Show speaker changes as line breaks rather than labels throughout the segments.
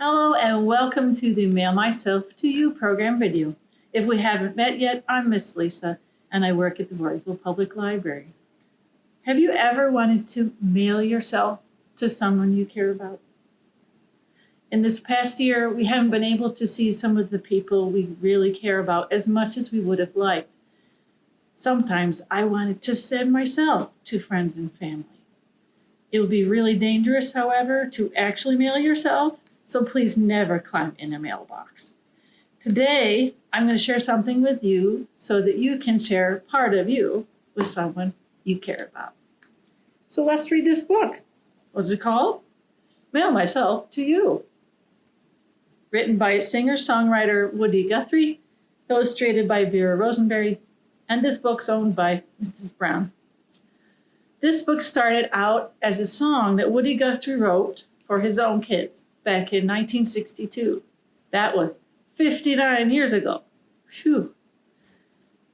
Hello and welcome to the Mail Myself to You program video. If we haven't met yet, I'm Miss Lisa and I work at the Voorheesville Public Library. Have you ever wanted to mail yourself to someone you care about? In this past year, we haven't been able to see some of the people we really care about as much as we would have liked. Sometimes I wanted to send myself to friends and family. It would be really dangerous, however, to actually mail yourself, so please never climb in a mailbox. Today, I'm going to share something with you so that you can share part of you with someone you care about. So let's read this book. What's it called? Mail Myself to You. Written by singer-songwriter Woody Guthrie, illustrated by Vera Rosenberry, and this book's owned by Mrs. Brown. This book started out as a song that Woody Guthrie wrote for his own kids back in 1962. That was 59 years ago. Phew.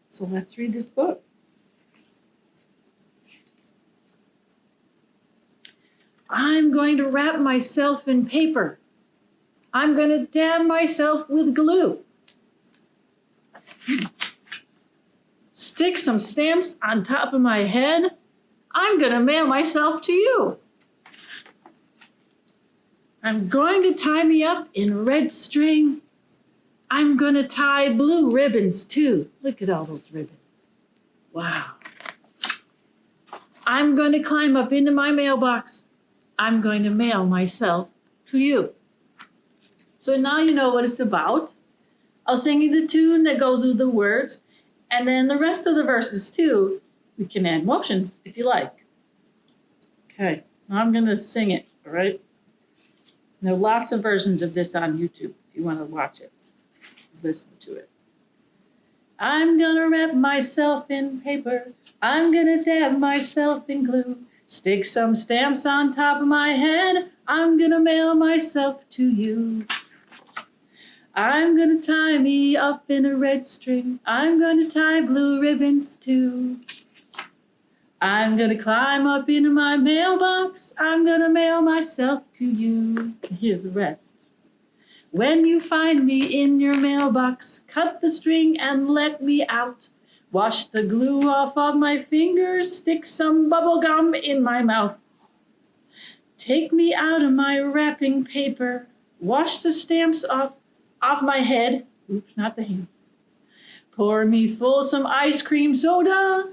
So let's read this book. I'm going to wrap myself in paper. I'm going to dab myself with glue. Stick some stamps on top of my head. I'm going to mail myself to you. I'm going to tie me up in red string. I'm going to tie blue ribbons too. Look at all those ribbons. Wow. I'm going to climb up into my mailbox. I'm going to mail myself to you. So now you know what it's about. I'll sing you the tune that goes with the words, and then the rest of the verses too. We can add motions if you like. Okay, now I'm going to sing it, all right? There are lots of versions of this on YouTube if you want to watch it, listen to it. I'm gonna wrap myself in paper. I'm gonna dab myself in glue. Stick some stamps on top of my head. I'm gonna mail myself to you. I'm gonna tie me up in a red string. I'm gonna tie blue ribbons too. I'm gonna climb up into my mailbox. I'm gonna mail myself to you. Here's the rest. When you find me in your mailbox, cut the string and let me out. Wash the glue off of my fingers, stick some bubble gum in my mouth. Take me out of my wrapping paper, wash the stamps off, off my head. Oops, not the hand. Pour me full some ice cream soda.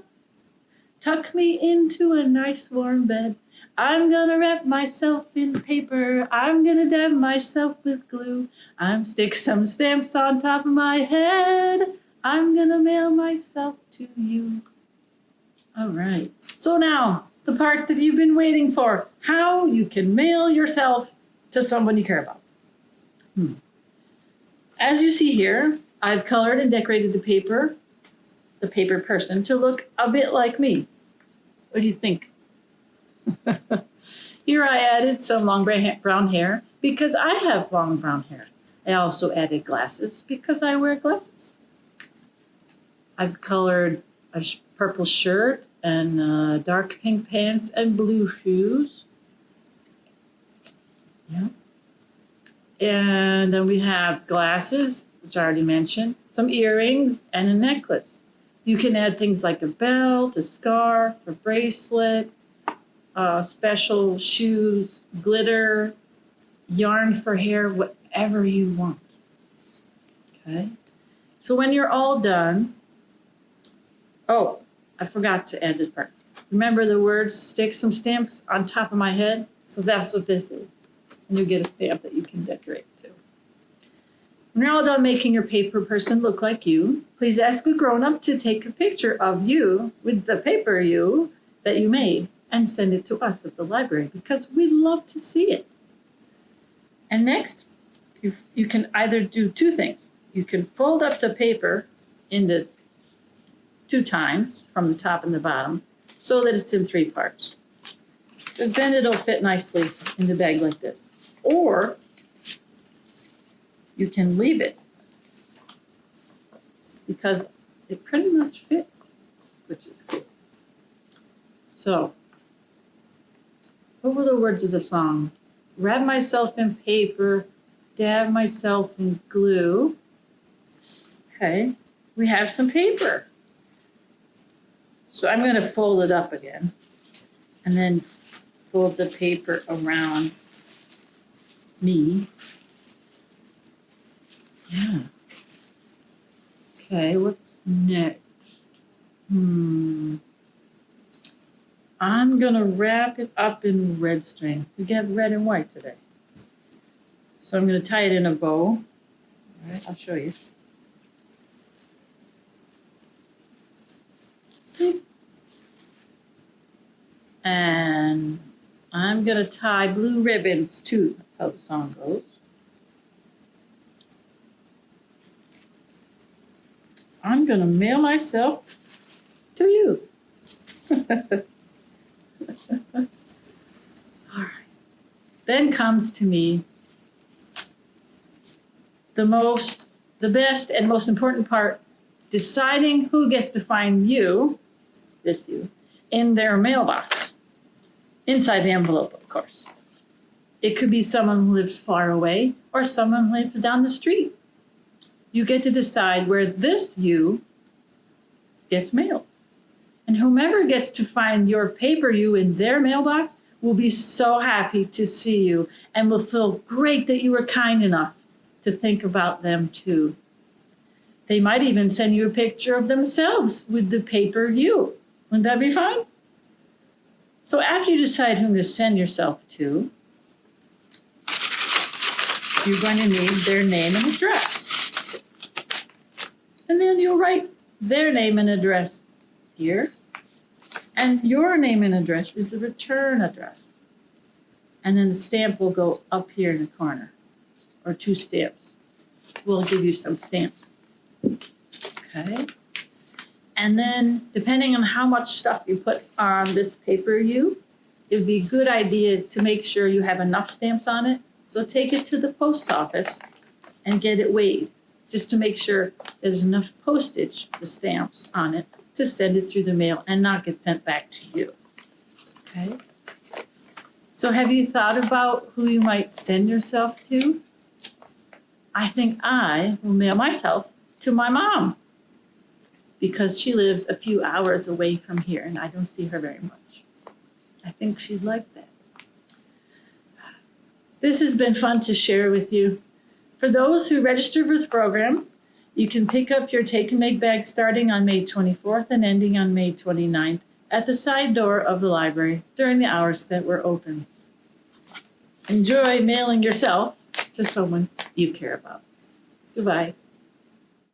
Tuck me into a nice warm bed. I'm gonna wrap myself in paper. I'm gonna dab myself with glue. I'm stick some stamps on top of my head. I'm gonna mail myself to you. All right. So now, the part that you've been waiting for. How you can mail yourself to someone you care about. Hmm. As you see here, I've colored and decorated the paper, the paper person, to look a bit like me. What do you think? Here I added some long brown hair because I have long brown hair. I also added glasses because I wear glasses. I've colored a purple shirt and uh, dark pink pants and blue shoes. Yeah. And then we have glasses, which I already mentioned, some earrings, and a necklace. You can add things like a belt, a scarf, a bracelet, uh, special shoes, glitter, yarn for hair, whatever you want. Okay. So when you're all done, oh, I forgot to add this part. Remember the words, stick some stamps on top of my head? So that's what this is. And you get a stamp that you can decorate. When you're all done making your paper person look like you, please ask a grown-up to take a picture of you with the paper you that you made and send it to us at the library because we'd love to see it. And next, you, you can either do two things. You can fold up the paper into two times from the top and the bottom so that it's in three parts. Because then it'll fit nicely in the bag like this. Or you can leave it because it pretty much fits, which is good. So, what were the words of the song? Wrap myself in paper, dab myself in glue. Okay, we have some paper. So I'm gonna fold it up again and then fold the paper around me. Yeah. Okay, what's next? Hmm. I'm gonna wrap it up in red string. We get red and white today. So I'm gonna tie it in a bow. All right, I'll show you. And I'm gonna tie blue ribbons too. That's how the song goes. I'm gonna mail myself to you. All right. Then comes to me the most, the best and most important part, deciding who gets to find you, this you, in their mailbox. Inside the envelope, of course. It could be someone who lives far away or someone who lives down the street. You get to decide where this you gets mailed. And whomever gets to find your paper you in their mailbox will be so happy to see you and will feel great that you were kind enough to think about them too. They might even send you a picture of themselves with the paper you. Wouldn't that be fun? So after you decide whom to send yourself to, you're going to need their name and address. And then you'll write their name and address here. And your name and address is the return address. And then the stamp will go up here in the corner, or two stamps. We'll give you some stamps. Okay. And then depending on how much stuff you put on this paper you, it'd be a good idea to make sure you have enough stamps on it. So take it to the post office and get it weighed, just to make sure there's enough postage, the stamps on it, to send it through the mail and not get sent back to you. Okay? So have you thought about who you might send yourself to? I think I will mail myself to my mom because she lives a few hours away from here and I don't see her very much. I think she'd like that. This has been fun to share with you. For those who registered for the program, you can pick up your Take and Make bag starting on May 24th and ending on May 29th at the side door of the library during the hours that we're open. Enjoy mailing yourself to someone you care about. Goodbye.